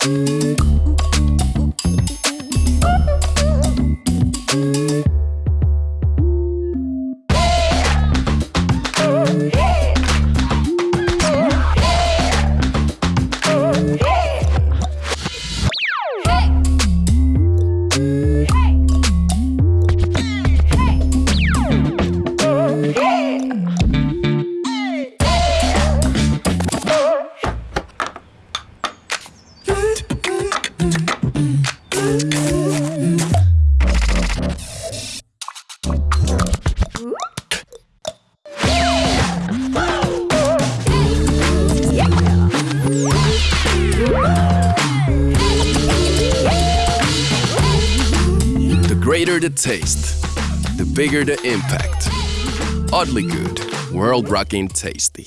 The greater the taste, the bigger the impact. Oddly good, world rocking tasty.